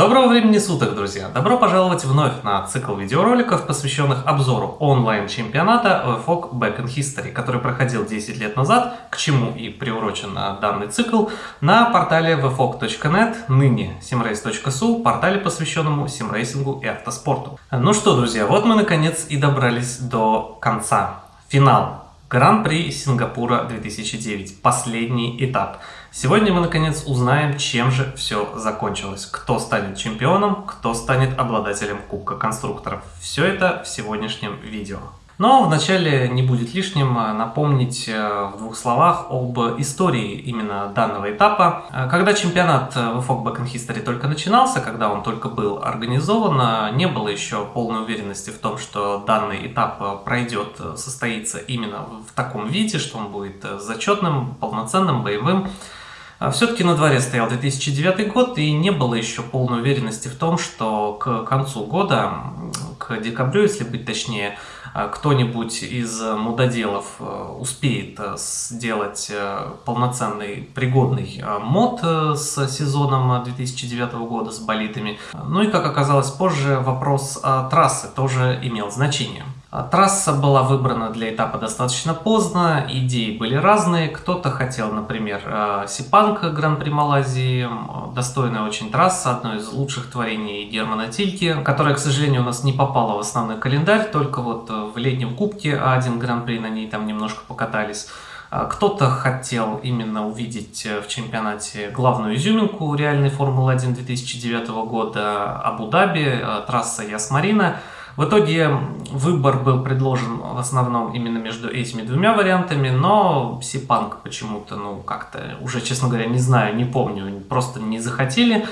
Доброго времени суток, друзья! Добро пожаловать вновь на цикл видеороликов, посвященных обзору онлайн-чемпионата VFOG Back in History, который проходил 10 лет назад, к чему и приурочен данный цикл, на портале vfog.net, ныне simrace.su, портале, посвященному симрейсингу и автоспорту. Ну что, друзья, вот мы наконец и добрались до конца. Финал. Гран-при Сингапура 2009. Последний этап. Сегодня мы наконец узнаем, чем же все закончилось. Кто станет чемпионом, кто станет обладателем Кубка конструкторов. Все это в сегодняшнем видео. Но вначале не будет лишним э, напомнить э, в двух словах об истории именно данного этапа. Э, когда чемпионат VFOG Back in History только начинался, когда он только был организован, не было еще полной уверенности в том, что данный этап пройдет, состоится именно в таком виде, что он будет зачетным, полноценным, боевым. Все-таки на дворе стоял 2009 год, и не было еще полной уверенности в том, что к концу года, к декабрю, если быть точнее, а кто-нибудь из мудоделов э, успеет э, сделать э, полноценный пригодный мод с сезоном 2009 года с болитами. Ну и как оказалось позже, вопрос трассы тоже имел значение. А трасса была выбрана для этапа достаточно поздно, идеи были разные. Кто-то хотел, например, э, Сипанк Гран-при Малайзии, достойная очень трасса, одно из лучших творений Германа Тильки, которая, к сожалению, у нас не попала в основной календарь, только вот в летнем кубке один Гран-при на ней там немножко покатались. А кто-то хотел именно увидеть в чемпионате главную изюминку реальной Формулы-1 2009 года Абу-Даби, э, трасса Ясмарина. В итоге выбор был предложен в основном именно между этими двумя вариантами, но Сипанк почему-то, ну как-то, уже честно говоря, не знаю, не помню, просто не захотели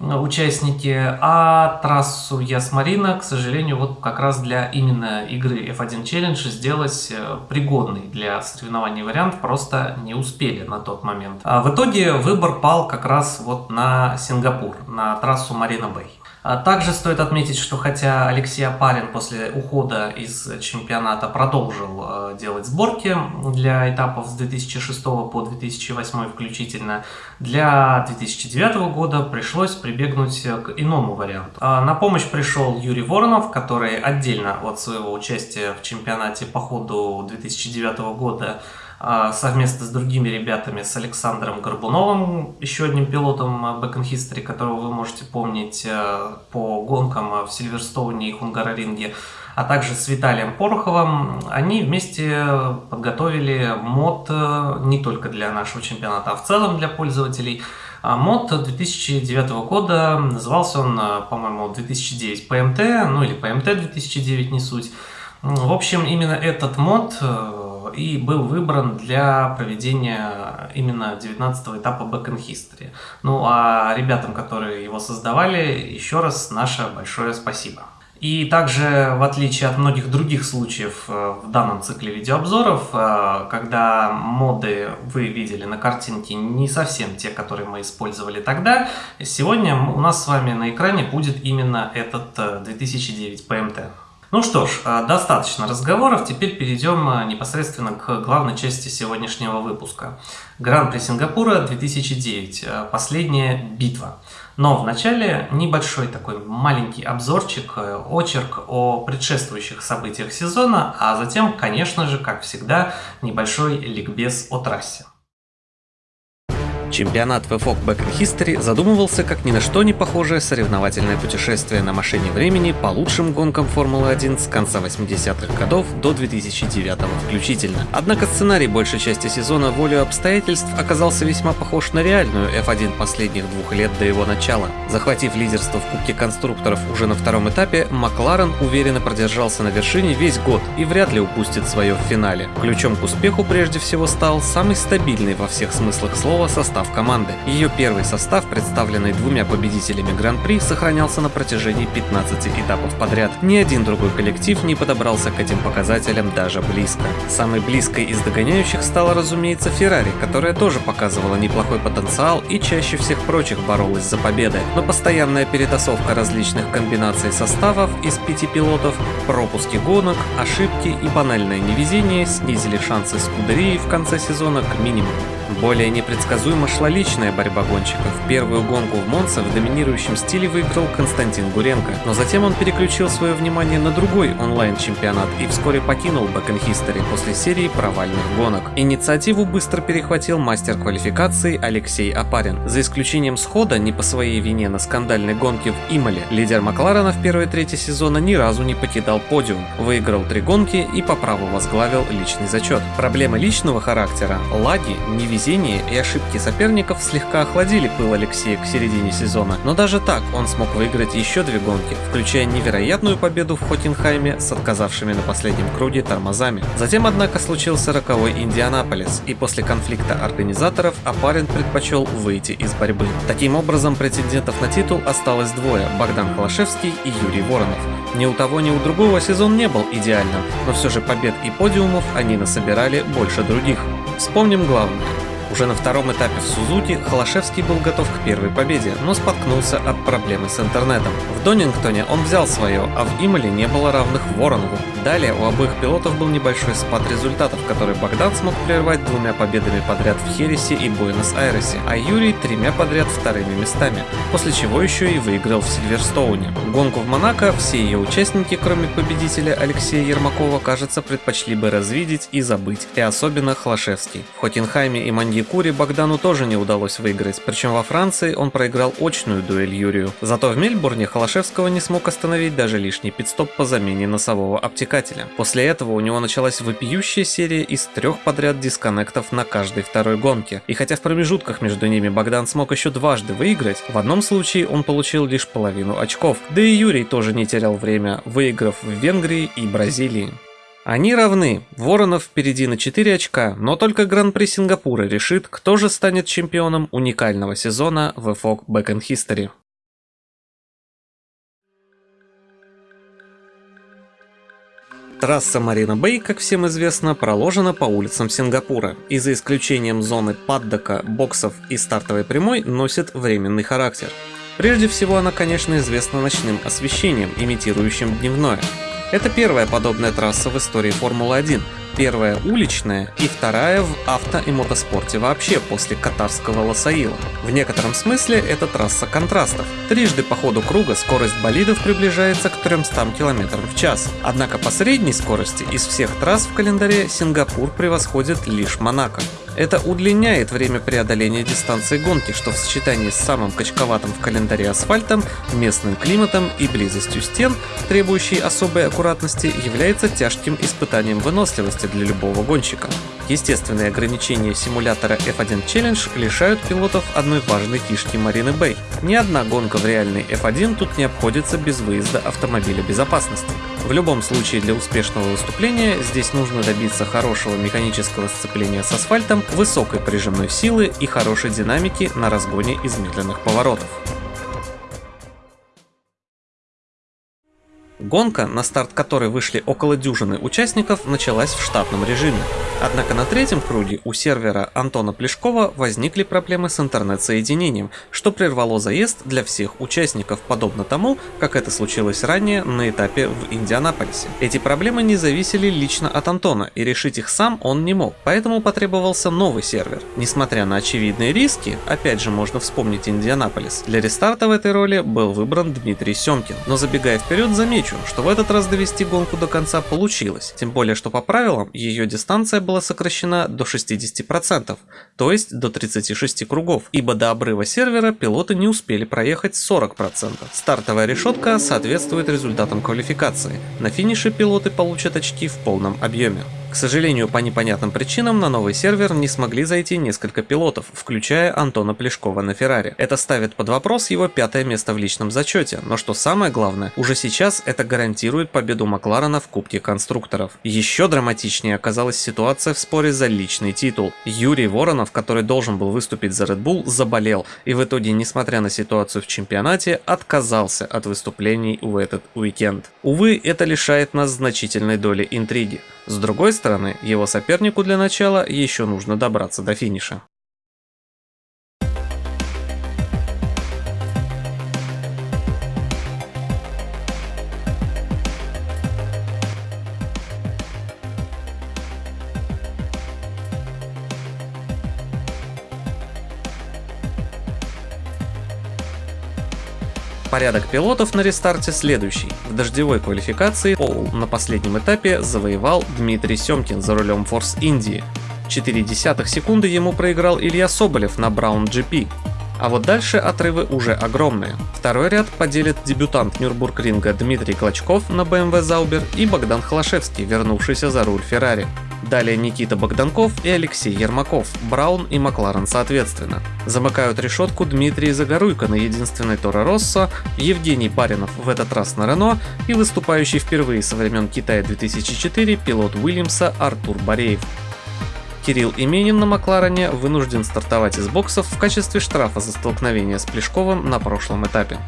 участники, а трассу Ясмарина, к сожалению, вот как раз для именно игры F1 Challenge сделать э, пригодный для соревнований вариант просто не успели на тот момент. А в итоге выбор пал как раз вот на Сингапур, на трассу Марина Бэй. А также стоит отметить, что хотя Алексей Апарин после ухода из чемпионата продолжил э, делать сборки для этапов с 2006 по 2008 включительно, для 2009 года пришлось прибегнуть к иному варианту. А на помощь пришел Юрий Воронов, который отдельно от своего участия в чемпионате по ходу 2009 года совместно с другими ребятами, с Александром Горбуновым, еще одним пилотом Back in History, которого вы можете помнить э, по гонкам в Сильверстоуне и Хунгароринге, а также с Виталием Пороховым, они вместе подготовили мод э, не только для нашего чемпионата, а в целом для пользователей. А мод 2009 года, назывался он, э, по-моему, 2009 PMT, ну или PMT 2009, не суть. В общем, именно этот мод и был выбран для проведения именно 19 этапа Back in History. Ну а ребятам, которые его создавали, еще раз наше большое спасибо. И также, в отличие от многих других случаев э, в данном цикле видеообзоров, э, когда моды вы видели на картинке не совсем те, которые мы использовали тогда, сегодня у нас с вами на экране будет именно этот 2009 э, PMT. Ну что ж, а, достаточно разговоров, теперь перейдем а, непосредственно к главной части сегодняшнего выпуска. Гран-при Сингапура 2009, а, последняя битва. Но вначале небольшой такой маленький обзорчик, э, очерк о предшествующих событиях сезона, а затем, конечно же, как всегда, небольшой ликбез о трассе. Чемпионат VFOG Back in History задумывался как ни на что не похожее соревновательное путешествие на машине времени по лучшим гонкам Формулы-1 с конца 80-х годов до 2009 включительно. Однако сценарий большей части сезона волю обстоятельств оказался весьма похож на реальную F1 последних двух лет до его начала. Захватив лидерство в Кубке конструкторов уже на втором этапе, Макларен уверенно продержался на вершине весь год и вряд ли упустит свое в финале. Ключом к успеху прежде всего стал самый стабильный во всех смыслах слова состав состав команды. Ее первый состав, представленный двумя победителями Гран-при, сохранялся на протяжении 15 этапов подряд. Ни один другой коллектив не подобрался к этим показателям даже близко. Самой близкой из догоняющих стала, разумеется, Феррари, которая тоже показывала неплохой потенциал и чаще всех прочих боролась за победы. Но постоянная перетасовка различных комбинаций составов из пяти пилотов, пропуски гонок, ошибки и банальное невезение снизили шансы Скудерии в конце сезона к минимуму. Более непредсказуемо шла личная борьба гонщиков. Первую гонку в Монце в доминирующем стиле выиграл Константин Гуренко, но затем он переключил свое внимание на другой онлайн-чемпионат и вскоре покинул Back History после серии провальных гонок. Инициативу быстро перехватил мастер квалификации Алексей Апарин. За исключением схода не по своей вине на скандальной гонке в Имале, лидер Макларена в первой трети сезона ни разу не покидал подиум, выиграл три гонки и по праву возглавил личный зачет. Проблемы личного характера, лаги, невезение и ошибки соперников слегка охладили пыл Алексея к середине сезона, но даже так он смог выиграть еще две гонки, включая невероятную победу в Хотенхайме с отказавшими на последнем круге тормозами. Затем, однако, случился роковой Индианаполис, и после конфликта организаторов Апарин предпочел выйти из борьбы. Таким образом, претендентов на титул осталось двое – Богдан Холошевский и Юрий Воронов. Ни у того, ни у другого сезон не был идеальным, но все же побед и подиумов они насобирали больше других. Вспомним главное. Уже на втором этапе в Сузуки Холошевский был готов к первой победе, но споткнулся от проблемы с интернетом. В Донингтоне он взял свое, а в Имале не было равных Воронову. Далее у обоих пилотов был небольшой спад результатов, который Богдан смог прервать двумя победами подряд в Хересе и Буэнос-Айресе, а Юрий тремя подряд вторыми местами, после чего еще и выиграл в Сильверстоуне. Гонку в Монако все ее участники, кроме победителя Алексея Ермакова, кажется, предпочли бы развидеть и забыть, и особенно Холошевский. В Хотенхайме и Манье Якуре Богдану тоже не удалось выиграть, причем во Франции он проиграл очную дуэль Юрию. Зато в Мельбурне Холошевского не смог остановить даже лишний пидстоп по замене носового обтекателя. После этого у него началась вопиющая серия из трех подряд дисконнектов на каждой второй гонке. И хотя в промежутках между ними Богдан смог еще дважды выиграть, в одном случае он получил лишь половину очков. Да и Юрий тоже не терял время, выиграв в Венгрии и Бразилии. Они равны, Воронов впереди на 4 очка, но только Гран-при Сингапура решит, кто же станет чемпионом уникального сезона в FOG Back in History. Трасса Марина Бэй, как всем известно, проложена по улицам Сингапура и за исключением зоны паддока, боксов и стартовой прямой носит временный характер. Прежде всего она, конечно, известна ночным освещением, имитирующим дневное. Это первая подобная трасса в истории Формулы-1, первая уличная и вторая в авто и мотоспорте вообще после катарского Лосаила. В некотором смысле это трасса контрастов. Трижды по ходу круга скорость болидов приближается к 300 км в час. Однако по средней скорости из всех трасс в календаре Сингапур превосходит лишь Монако. Это удлиняет время преодоления дистанции гонки, что в сочетании с самым качковатым в календаре асфальтом, местным климатом и близостью стен, требующей особой аккуратности, является тяжким испытанием выносливости для любого гонщика. Естественные ограничения симулятора F1 Challenge лишают пилотов одной важной фишки Марины Бэй. Ни одна гонка в реальной F1 тут не обходится без выезда автомобиля безопасности. В любом случае для успешного выступления здесь нужно добиться хорошего механического сцепления с асфальтом, высокой прижимной силы и хорошей динамики на разгоне из поворотов. Гонка, на старт которой вышли около дюжины участников, началась в штатном режиме. Однако на третьем круге у сервера Антона Плешкова возникли проблемы с интернет-соединением, что прервало заезд для всех участников, подобно тому, как это случилось ранее на этапе в Индианаполисе. Эти проблемы не зависели лично от Антона, и решить их сам он не мог, поэтому потребовался новый сервер. Несмотря на очевидные риски, опять же можно вспомнить Индианаполис, для рестарта в этой роли был выбран Дмитрий Семкин. Но забегая вперед, замечу, что в этот раз довести гонку до конца получилось, тем более что по правилам ее дистанция была сокращена до 60%, то есть до 36 кругов, ибо до обрыва сервера пилоты не успели проехать 40%. Стартовая решетка соответствует результатам квалификации. На финише пилоты получат очки в полном объеме. К сожалению, по непонятным причинам на новый сервер не смогли зайти несколько пилотов, включая Антона Плешкова на Феррари. Это ставит под вопрос его пятое место в личном зачете, но что самое главное, уже сейчас это гарантирует победу Макларена в Кубке конструкторов. Еще драматичнее оказалась ситуация в споре за личный титул. Юрий Воронов, который должен был выступить за Red Bull, заболел и в итоге, несмотря на ситуацию в чемпионате, отказался от выступлений в этот уикенд. Увы, это лишает нас значительной доли интриги. С другой стороны, его сопернику для начала еще нужно добраться до финиша. Порядок пилотов на рестарте следующий. В дождевой квалификации Пол на последнем этапе завоевал Дмитрий Семкин за рулем Force Индии. 4 десятых секунды ему проиграл Илья Соболев на Brown GP. А вот дальше отрывы уже огромные. Второй ряд поделит дебютант Нюрбургринга Дмитрий Клочков на BMW Zauber и Богдан Холошевский, вернувшийся за руль Феррари. Далее Никита Богданков и Алексей Ермаков, Браун и Макларен соответственно. Замыкают решетку Дмитрий Загоруйко на единственной Торо Россо, Евгений Баринов в этот раз на Рено и выступающий впервые со времен Китая 2004 пилот Уильямса Артур Бореев. Кирилл Именин на Макларене вынужден стартовать из боксов в качестве штрафа за столкновение с Плешковым на прошлом этапе.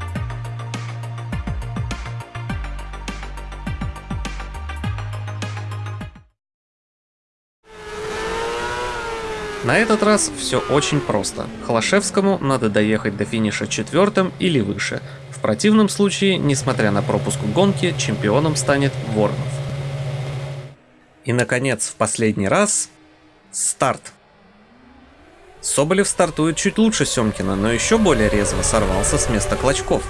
На этот раз все очень просто. Холошевскому надо доехать до финиша четвертым или выше. В противном случае, несмотря на пропуск гонки, чемпионом станет Воронов. И наконец, в последний раз Старт. Соболев стартует чуть лучше Семкина, но еще более резво сорвался с места Клочков.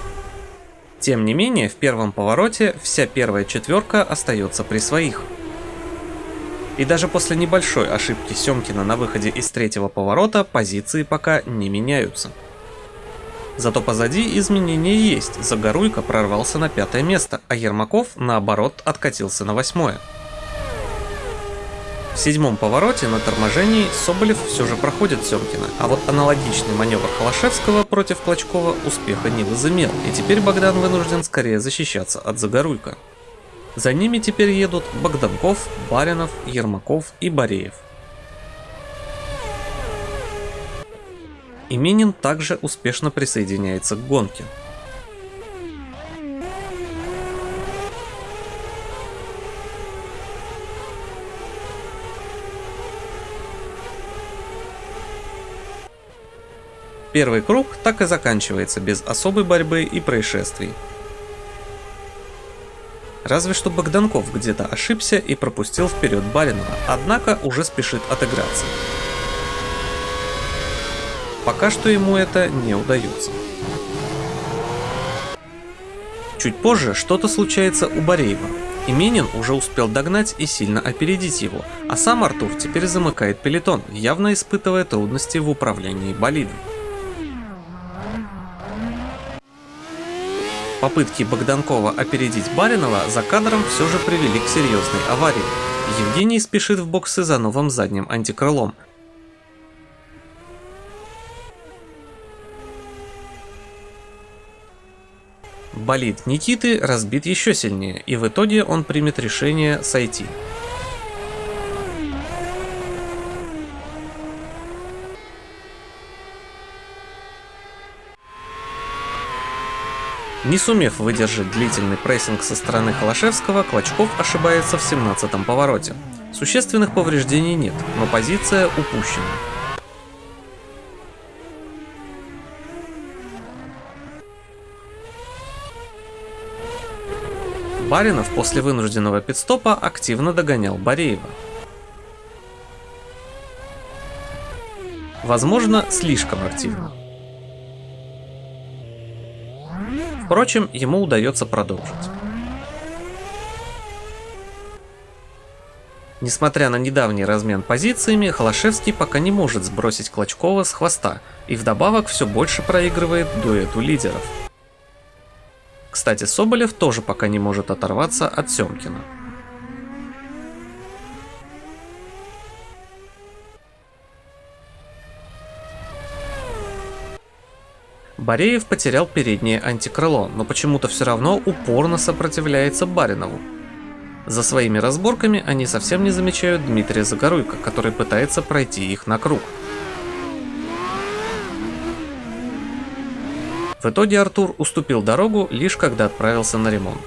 Тем не менее, в первом повороте вся первая четверка остается при своих. И даже после небольшой ошибки Семкина на выходе из третьего поворота позиции пока не меняются. Зато позади изменения есть, Загоруйко прорвался на пятое место, а Ермаков наоборот откатился на восьмое. В седьмом повороте на торможении Соболев все же проходит Семкина, а вот аналогичный маневр Холошевского против Клочкова успеха не возымел, и теперь Богдан вынужден скорее защищаться от Загоруйка. За ними теперь едут Богданков, Баринов, Ермаков и Бореев. Именин также успешно присоединяется к гонке. Первый круг так и заканчивается без особой борьбы и происшествий. Разве что Богданков где-то ошибся и пропустил вперед Баринова, однако уже спешит отыграться. Пока что ему это не удается. Чуть позже что-то случается у Бореева. Именин уже успел догнать и сильно опередить его, а сам Артур теперь замыкает пелетон, явно испытывая трудности в управлении болидом. Попытки Богданкова опередить Баринова за кадром все же привели к серьезной аварии. Евгений спешит в боксы за новым задним антикрылом. Болид Никиты разбит еще сильнее, и в итоге он примет решение сойти. Не сумев выдержать длительный прессинг со стороны Холошевского, Клочков ошибается в 17-м повороте. Существенных повреждений нет, но позиция упущена. Баринов после вынужденного пидстопа активно догонял Бореева. Возможно, слишком активно. Впрочем, ему удается продолжить. Несмотря на недавний размен позициями, Холошевский пока не может сбросить Клочкова с хвоста и вдобавок все больше проигрывает дуэту лидеров. Кстати, Соболев тоже пока не может оторваться от Семкина. Бореев потерял переднее антикрыло, но почему-то все равно упорно сопротивляется Баринову. За своими разборками они совсем не замечают Дмитрия Загоруйко, который пытается пройти их на круг. В итоге Артур уступил дорогу лишь когда отправился на ремонт.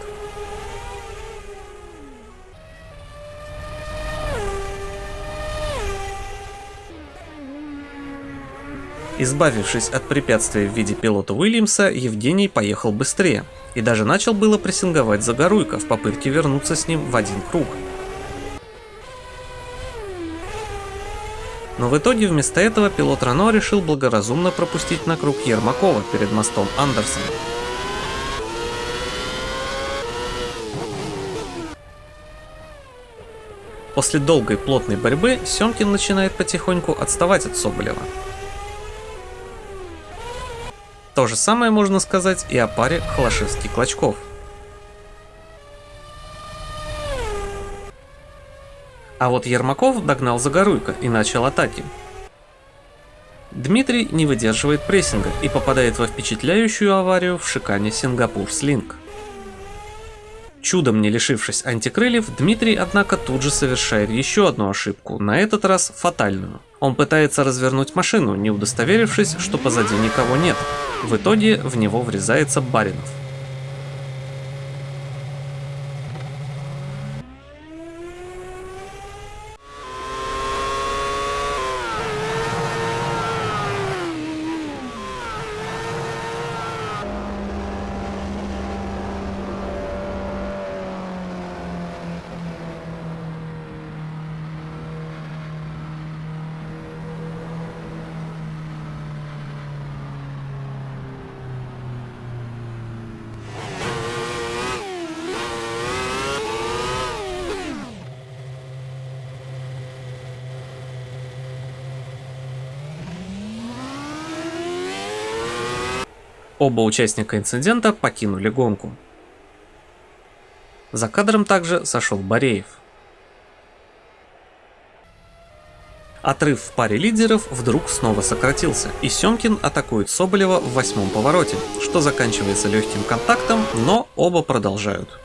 Избавившись от препятствия в виде пилота Уильямса, Евгений поехал быстрее и даже начал было прессинговать Загоруйко в попытке вернуться с ним в один круг. Но в итоге вместо этого пилот Рано решил благоразумно пропустить на круг Ермакова перед мостом Андерсона. После долгой плотной борьбы Семкин начинает потихоньку отставать от Соболева, то же самое можно сказать и о паре Холошевский-Клочков. А вот Ермаков догнал Загоруйко и начал атаки. Дмитрий не выдерживает прессинга и попадает во впечатляющую аварию в шикане Сингапур Слинг. Чудом не лишившись антикрыльев, Дмитрий, однако, тут же совершает еще одну ошибку, на этот раз фатальную. Он пытается развернуть машину, не удостоверившись, что позади никого нет. В итоге в него врезается Баринов. Оба участника инцидента покинули гонку. За кадром также сошел Бореев. Отрыв в паре лидеров вдруг снова сократился, и Семкин атакует Соболева в восьмом повороте, что заканчивается легким контактом, но оба продолжают.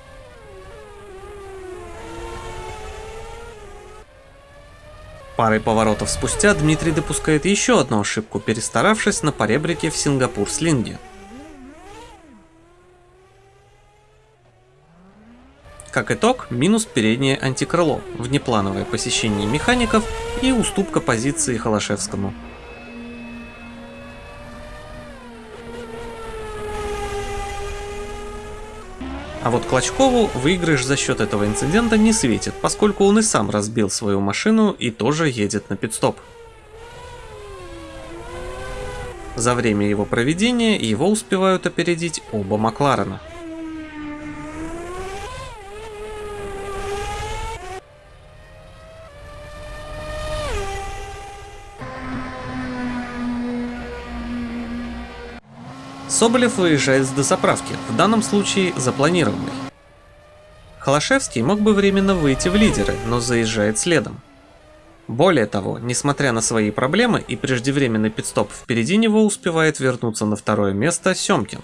Парой поворотов спустя Дмитрий допускает еще одну ошибку, перестаравшись на поребрике в Сингапур-слинге. Как итог, минус переднее антикрыло, внеплановое посещение механиков и уступка позиции Холошевскому. А вот Клочкову выигрыш за счет этого инцидента не светит, поскольку он и сам разбил свою машину и тоже едет на пидстоп. За время его проведения его успевают опередить оба Макларена. Соболев выезжает с дозаправки, в данном случае запланированной. Холошевский мог бы временно выйти в лидеры, но заезжает следом. Более того, несмотря на свои проблемы и преждевременный пидстоп впереди него успевает вернуться на второе место Семкин.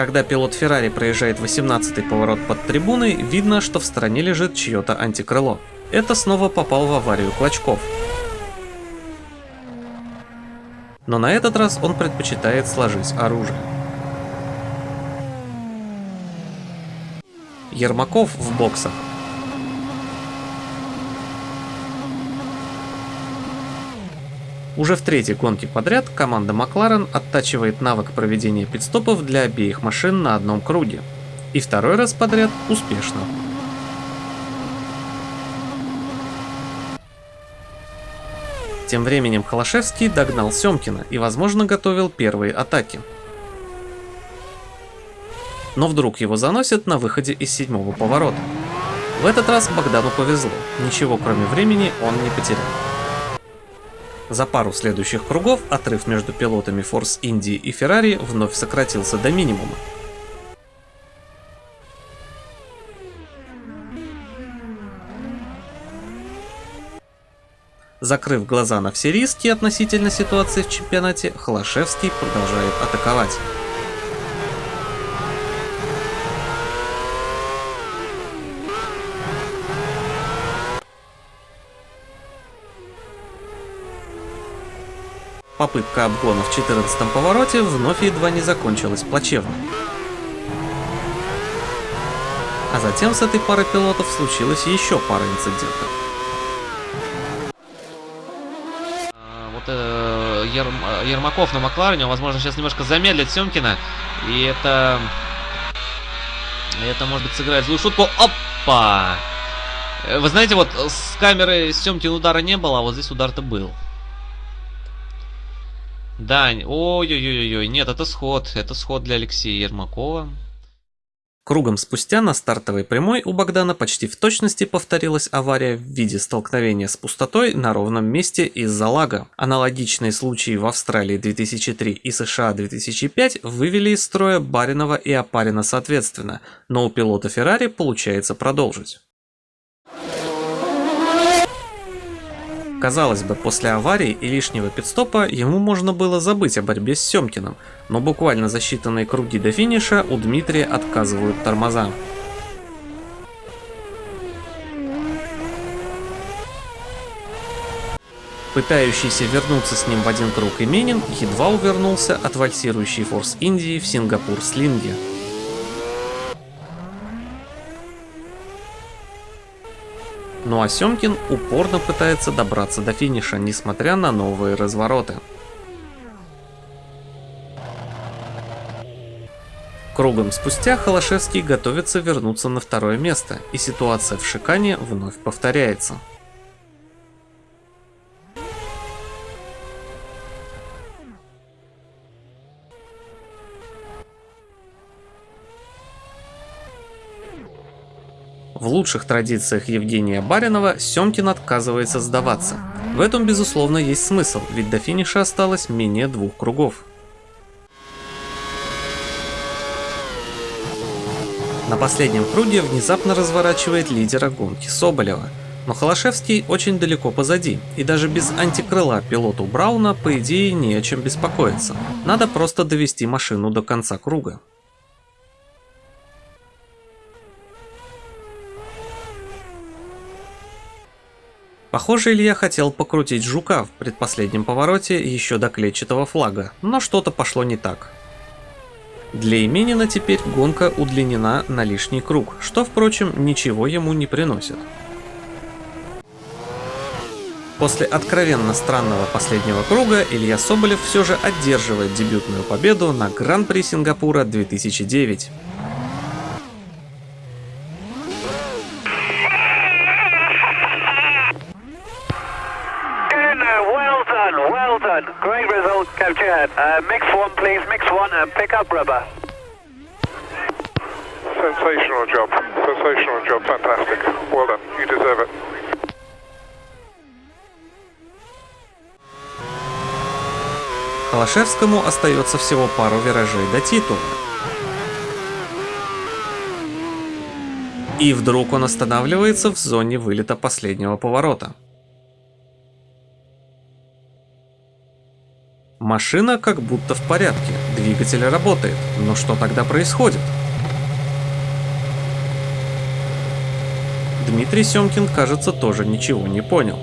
Когда пилот Феррари проезжает 18-й поворот под трибуной, видно, что в стороне лежит чье-то антикрыло. Это снова попал в аварию Клочков. Но на этот раз он предпочитает сложить оружие. Ермаков в боксах Уже в третьей гонке подряд команда Макларен оттачивает навык проведения пидстопов для обеих машин на одном круге. И второй раз подряд успешно. Тем временем Холошевский догнал Семкина и, возможно, готовил первые атаки. Но вдруг его заносят на выходе из седьмого поворота. В этот раз Богдану повезло, ничего кроме времени он не потерял. За пару следующих кругов отрыв между пилотами Force Indy и Ferrari вновь сократился до минимума. Закрыв глаза на все риски относительно ситуации в чемпионате, Холошевский продолжает атаковать. Попытка обгона в 14 повороте вновь едва не закончилась плачевно. А затем с этой парой пилотов случилась еще пара инцидентов. А, вот э, Ерм, Ермаков на Макларене, возможно, сейчас немножко замедлит Семкина. И это... Это, может быть, сыграет злую шутку. Опа! Вы знаете, вот с камеры Семкин удара не было, а вот здесь удар-то был. Да, ой-ой-ой-ой, нет, это сход, это сход для Алексея Ермакова. Кругом спустя на стартовой прямой у Богдана почти в точности повторилась авария в виде столкновения с пустотой на ровном месте из-за лага. Аналогичные случаи в Австралии 2003 и США 2005 вывели из строя Баринова и Апарина соответственно, но у пилота Феррари получается продолжить. Казалось бы, после аварии и лишнего пидстопа ему можно было забыть о борьбе с Семкиным, но буквально за считанные круги до финиша у Дмитрия отказывают тормоза. Пытающийся вернуться с ним в один круг Именин едва увернулся от вальсирующей Форс Индии в Сингапур Слинге. Ну а Семкин упорно пытается добраться до финиша, несмотря на новые развороты. Кругом спустя Холошевский готовится вернуться на второе место, и ситуация в Шикане вновь повторяется. Лучших традициях Евгения Баринова Семкин отказывается сдаваться. В этом, безусловно, есть смысл, ведь до финиша осталось менее двух кругов. На последнем круге внезапно разворачивает лидера гонки Соболева. Но Холошевский очень далеко позади, и даже без антикрыла пилоту Брауна по идее не о чем беспокоиться. Надо просто довести машину до конца круга. Похоже, Илья хотел покрутить жука в предпоследнем повороте еще до клетчатого флага, но что-то пошло не так. Для Именина теперь гонка удлинена на лишний круг, что, впрочем, ничего ему не приносит. После откровенно странного последнего круга Илья Соболев все же одерживает дебютную победу на Гран-при Сингапура 2009. Result, Captain. Uh, mix one, please. Mix one and pick up rubber. Sensational job. Sensational job. Fantastic. Well done. You deserve it. Холошевскому остается всего пару виражей до титула. И вдруг он останавливается в зоне вылета последнего поворота. Машина как будто в порядке, двигатель работает, но что тогда происходит? Дмитрий Семкин, кажется, тоже ничего не понял.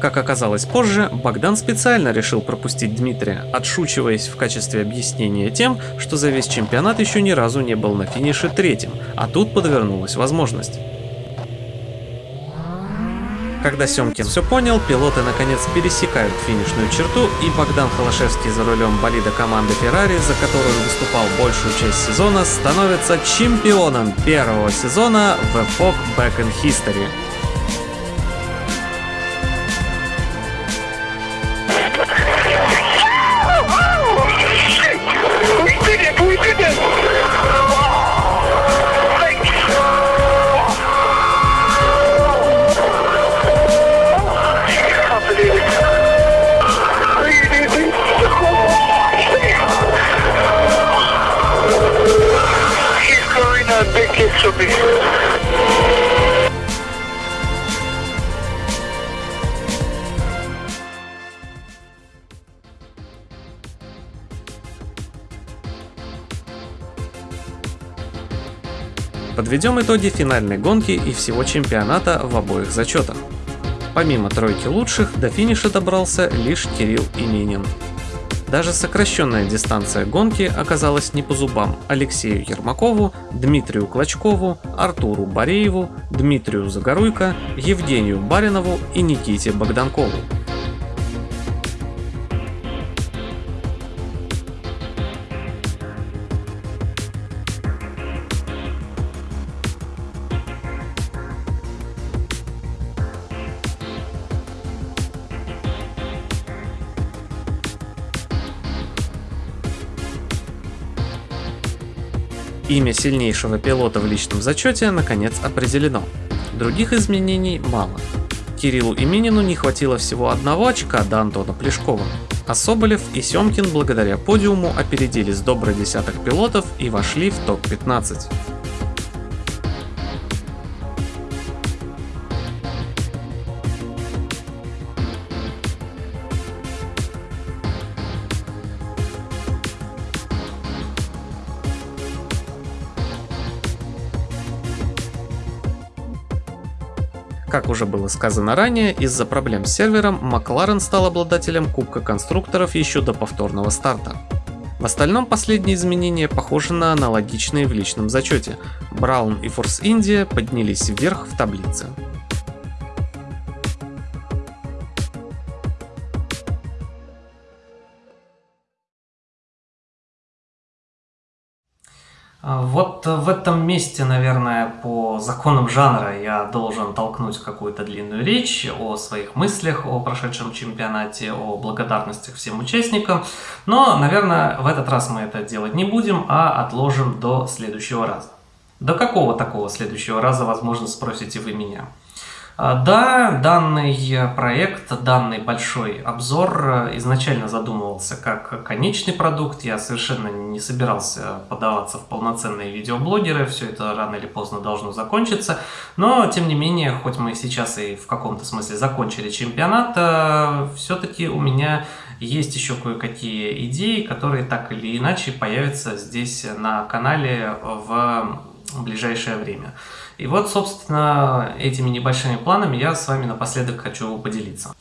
Как оказалось позже, Богдан специально решил пропустить Дмитрия, отшучиваясь в качестве объяснения тем, что за весь чемпионат еще ни разу не был на финише третьим, а тут подвернулась возможность. Когда Семкин все понял, пилоты наконец пересекают финишную черту, и Богдан Холошевский за рулем болида команды Ferrari, за которую выступал большую часть сезона, становится чемпионом первого сезона в Epoch Back in History. Подведем итоги финальной гонки и всего чемпионата в обоих зачетах. Помимо тройки лучших, до финиша добрался лишь Кирилл Именин. Даже сокращенная дистанция гонки оказалась не по зубам Алексею Ермакову, Дмитрию Клочкову, Артуру Борееву, Дмитрию Загоруйко, Евгению Баринову и Никите Богданкову. Имя сильнейшего пилота в личном зачете наконец определено. Других изменений мало. Кириллу и Минину не хватило всего одного очка до Антона Плешкова. А Соболев и Семкин благодаря подиуму опередили с добрый десяток пилотов и вошли в топ-15. Как уже было сказано ранее, из-за проблем с сервером Макларен стал обладателем Кубка конструкторов еще до повторного старта. В остальном последние изменения похожи на аналогичные в личном зачете. Браун и Force India поднялись вверх в таблице. Вот в этом месте, наверное, по законам жанра я должен толкнуть какую-то длинную речь о своих мыслях, о прошедшем чемпионате, о благодарностях всем участникам. Но, наверное, в этот раз мы это делать не будем, а отложим до следующего раза. До какого такого следующего раза, возможно, спросите вы меня? А, да, данный проект, данный большой обзор изначально задумывался как конечный продукт. Я совершенно не собирался подаваться в полноценные видеоблогеры. Все это рано или поздно должно закончиться. Но, тем не менее, хоть мы сейчас и в каком-то смысле закончили чемпионат, э, все-таки у меня есть еще кое-какие идеи, которые так или иначе появятся здесь на канале в ближайшее время. И вот, собственно, этими небольшими планами я с вами напоследок хочу поделиться.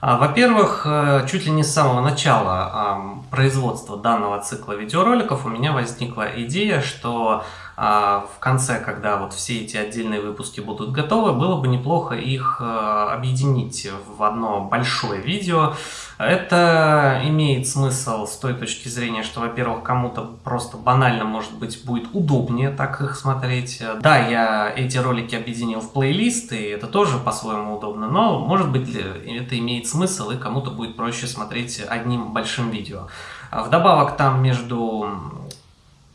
А, во-первых, э, чуть ли не с самого начала производства данного цикла видеороликов у меня возникла идея, что в конце, когда вот все эти отдельные выпуски будут готовы, было бы неплохо их э, объединить в одно большое видео. Это имеет смысл с той точки зрения, что, во-первых, кому-то просто банально, может быть, будет удобнее так их смотреть. Да, я эти ролики объединил в плейлист, и это тоже по-своему удобно, но, может быть, это имеет смысл, и кому-то будет проще смотреть одним большим видео. Вдобавок, там между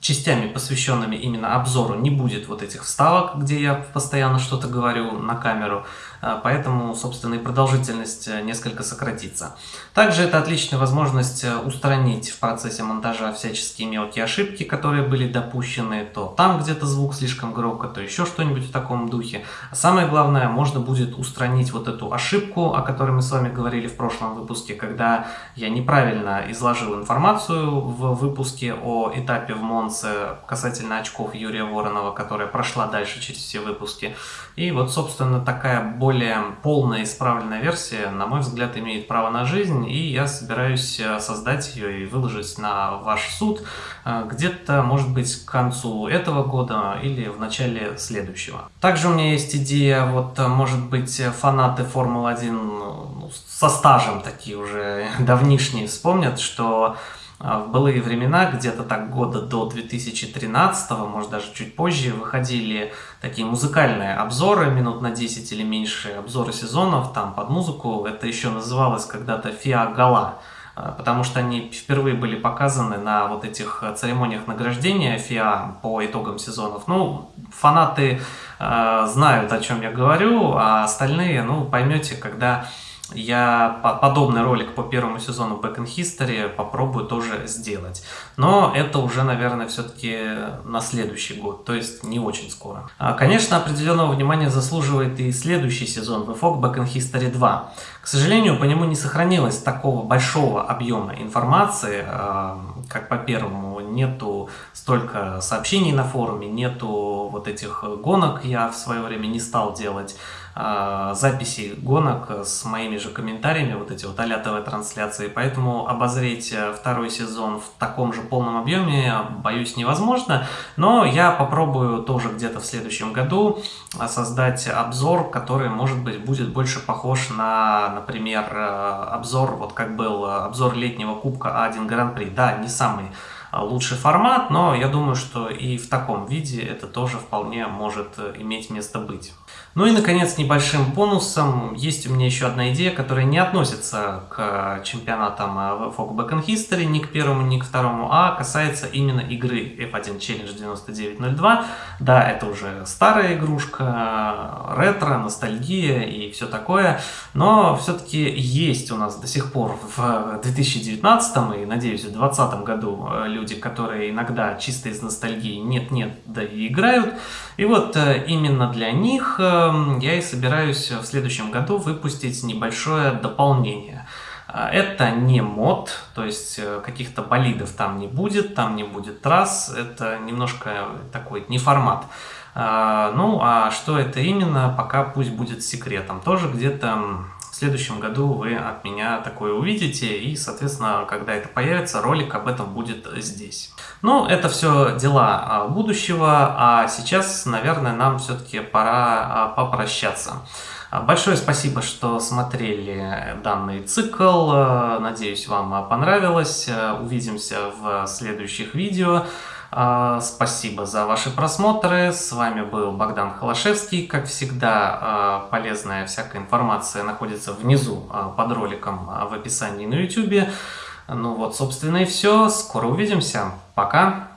частями, посвященными именно обзору, не будет вот этих вставок, где я постоянно что-то говорю на камеру. А, поэтому, собственно, и продолжительность э, несколько сократится. Также это отличная возможность э, устранить в процессе монтажа всяческие мелкие ошибки, которые были допущены, то там где-то звук слишком громко, то еще что-нибудь в таком духе. А самое главное, можно будет устранить вот эту ошибку, о которой мы с вами говорили в прошлом выпуске, когда я неправильно изложил информацию в выпуске о этапе в Монце касательно очков Юрия Воронова, которая прошла дальше через все выпуски. И вот, собственно, такая более полная исправленная версия, на мой взгляд, имеет право на жизнь, и я собираюсь э, создать ее и выложить на ваш суд э, где-то, может быть, к концу этого года или в начале следующего. Также у меня есть идея, вот, э, может быть, фанаты Формулы-1 ну, со стажем такие уже давнишние вспомнят, что в былые времена, где-то так года до 2013, может даже чуть позже, выходили такие музыкальные обзоры, минут на 10 или меньше, обзоры сезонов, там под музыку, это еще называлось когда-то «Фиа Гала», а, потому что они впервые были показаны на вот этих церемониях награждения ФИА по итогам сезонов. Ну, фанаты э, знают, о чем я говорю, а остальные, ну, поймете, когда я подобный ролик по первому сезону Back in History попробую тоже сделать. Но это уже, наверное, все-таки на следующий год, то есть не очень скоро. А, конечно, определенного внимания заслуживает и следующий сезон VFOG Back in History 2. К сожалению, по нему не сохранилось такого большого объема информации, а, как по первому. Нету столько сообщений на форуме, нету вот этих гонок, я в свое время не стал делать. А, записи гонок с моими же комментариями, вот эти вот а ТВ-трансляции, поэтому обозреть э, второй сезон в таком же полном объеме, боюсь, невозможно, но я попробую тоже где-то в следующем году э, создать обзор, который, может быть, будет больше похож на, например, э, обзор, вот как был обзор летнего Кубка А1 Гран-при, да, не самый лучший формат, но я думаю, что и в таком виде это тоже вполне может иметь место быть. Ну и, наконец, небольшим бонусом есть у меня еще одна идея, которая не относится к чемпионатам FOG Back in History, ни к первому, ни к второму, а касается именно игры F1 Challenge 9902. Да, это уже старая игрушка, ретро, ностальгия и все такое, но все-таки есть у нас до сих пор в 2019 и, надеюсь, в 2020 году люди, которые иногда чисто из ностальгии нет-нет, да и играют. И вот э, именно для них э, я и собираюсь в следующем году выпустить небольшое дополнение. Э, это не мод, то есть каких-то болидов там не будет, там не будет трасс, это немножко такой не формат. Ну, а что это именно, пока пусть будет секретом. Тоже где-то в следующем году вы от меня такое увидите, и, соответственно, когда это появится, ролик об этом будет здесь. Ну, это все дела а, будущего, а сейчас, наверное, нам все-таки пора а, попрощаться. Большое спасибо, что смотрели данный цикл. Надеюсь, вам понравилось. Увидимся в следующих видео. А, спасибо за ваши просмотры. С вами был Богдан Холошевский. Как всегда, а, полезная всякая информация находится внизу а, под роликом в описании на YouTube. Ну вот, собственно и все. Скоро увидимся. Пока.